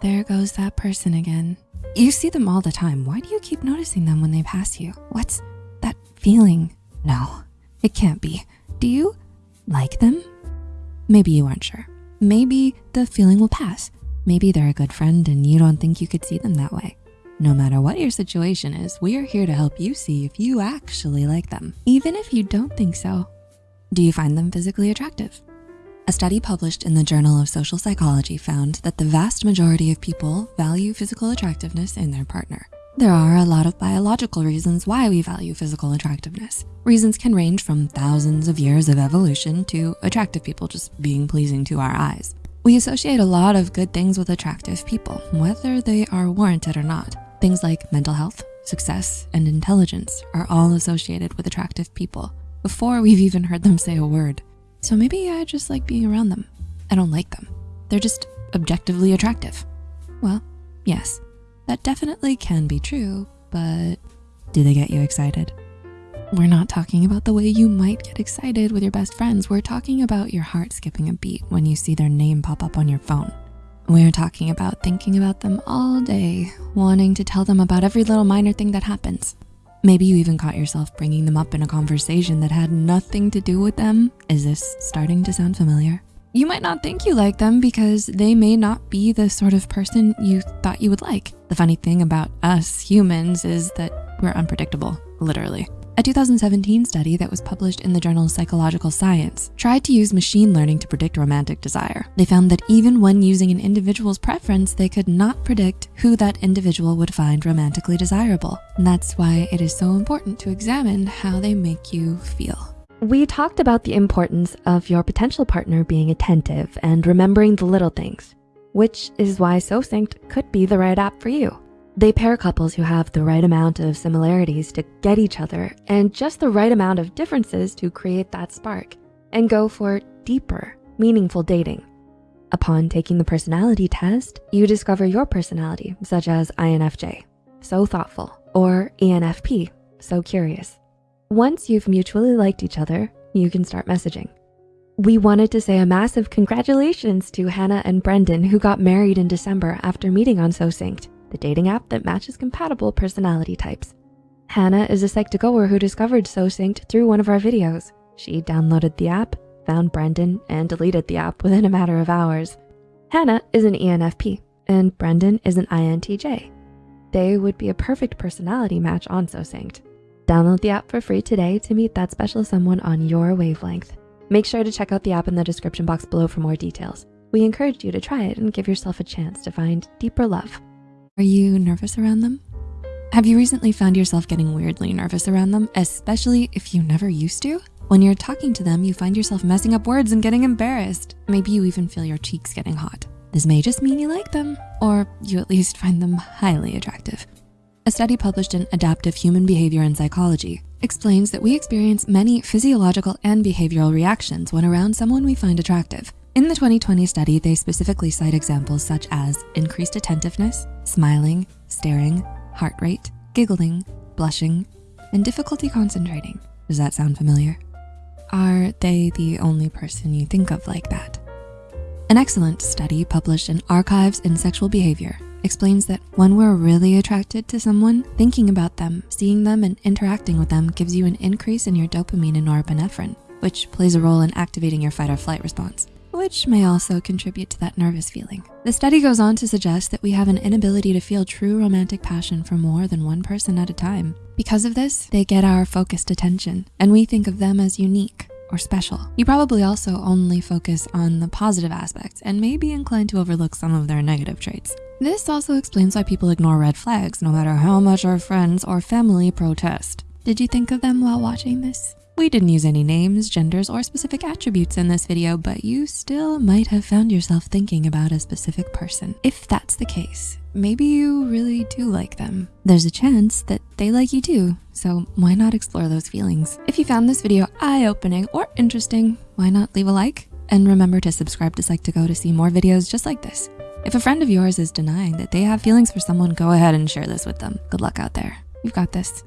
there goes that person again. You see them all the time. Why do you keep noticing them when they pass you? What's that feeling? No, it can't be. Do you like them? Maybe you aren't sure. Maybe the feeling will pass. Maybe they're a good friend and you don't think you could see them that way. No matter what your situation is, we are here to help you see if you actually like them, even if you don't think so. Do you find them physically attractive? A study published in the Journal of Social Psychology found that the vast majority of people value physical attractiveness in their partner. There are a lot of biological reasons why we value physical attractiveness. Reasons can range from thousands of years of evolution to attractive people just being pleasing to our eyes. We associate a lot of good things with attractive people, whether they are warranted or not. Things like mental health, success, and intelligence are all associated with attractive people before we've even heard them say a word. So maybe I just like being around them. I don't like them. They're just objectively attractive. Well, yes, that definitely can be true, but do they get you excited? We're not talking about the way you might get excited with your best friends. We're talking about your heart skipping a beat when you see their name pop up on your phone. We're talking about thinking about them all day, wanting to tell them about every little minor thing that happens. Maybe you even caught yourself bringing them up in a conversation that had nothing to do with them. Is this starting to sound familiar? You might not think you like them because they may not be the sort of person you thought you would like. The funny thing about us humans is that we're unpredictable, literally. A 2017 study that was published in the journal Psychological Science tried to use machine learning to predict romantic desire. They found that even when using an individual's preference, they could not predict who that individual would find romantically desirable. And that's why it is so important to examine how they make you feel. We talked about the importance of your potential partner being attentive and remembering the little things, which is why SoSynced could be the right app for you. They pair couples who have the right amount of similarities to get each other and just the right amount of differences to create that spark and go for deeper, meaningful dating. Upon taking the personality test, you discover your personality, such as INFJ, so thoughtful, or ENFP, so curious. Once you've mutually liked each other, you can start messaging. We wanted to say a massive congratulations to Hannah and Brendan who got married in December after meeting on SoSynced the dating app that matches compatible personality types. Hannah is a Psych2Goer who discovered SoSynced through one of our videos. She downloaded the app, found Brendan, and deleted the app within a matter of hours. Hannah is an ENFP, and Brendan is an INTJ. They would be a perfect personality match on SoSynced. Download the app for free today to meet that special someone on your wavelength. Make sure to check out the app in the description box below for more details. We encourage you to try it and give yourself a chance to find deeper love. Are you nervous around them? Have you recently found yourself getting weirdly nervous around them, especially if you never used to? When you're talking to them, you find yourself messing up words and getting embarrassed. Maybe you even feel your cheeks getting hot. This may just mean you like them, or you at least find them highly attractive. A study published in Adaptive Human Behavior and Psychology explains that we experience many physiological and behavioral reactions when around someone we find attractive. In the 2020 study, they specifically cite examples such as increased attentiveness, smiling, staring, heart rate, giggling, blushing, and difficulty concentrating. Does that sound familiar? Are they the only person you think of like that? An excellent study published in Archives in Sexual Behavior explains that when we're really attracted to someone, thinking about them, seeing them, and interacting with them gives you an increase in your dopamine and norepinephrine, which plays a role in activating your fight or flight response which may also contribute to that nervous feeling. The study goes on to suggest that we have an inability to feel true romantic passion for more than one person at a time. Because of this, they get our focused attention and we think of them as unique or special. You probably also only focus on the positive aspects and may be inclined to overlook some of their negative traits. This also explains why people ignore red flags no matter how much our friends or family protest. Did you think of them while watching this? We didn't use any names, genders, or specific attributes in this video, but you still might have found yourself thinking about a specific person. If that's the case, maybe you really do like them. There's a chance that they like you too, so why not explore those feelings? If you found this video eye-opening or interesting, why not leave a like? And remember to subscribe to Psych2Go to see more videos just like this. If a friend of yours is denying that they have feelings for someone, go ahead and share this with them. Good luck out there. You've got this.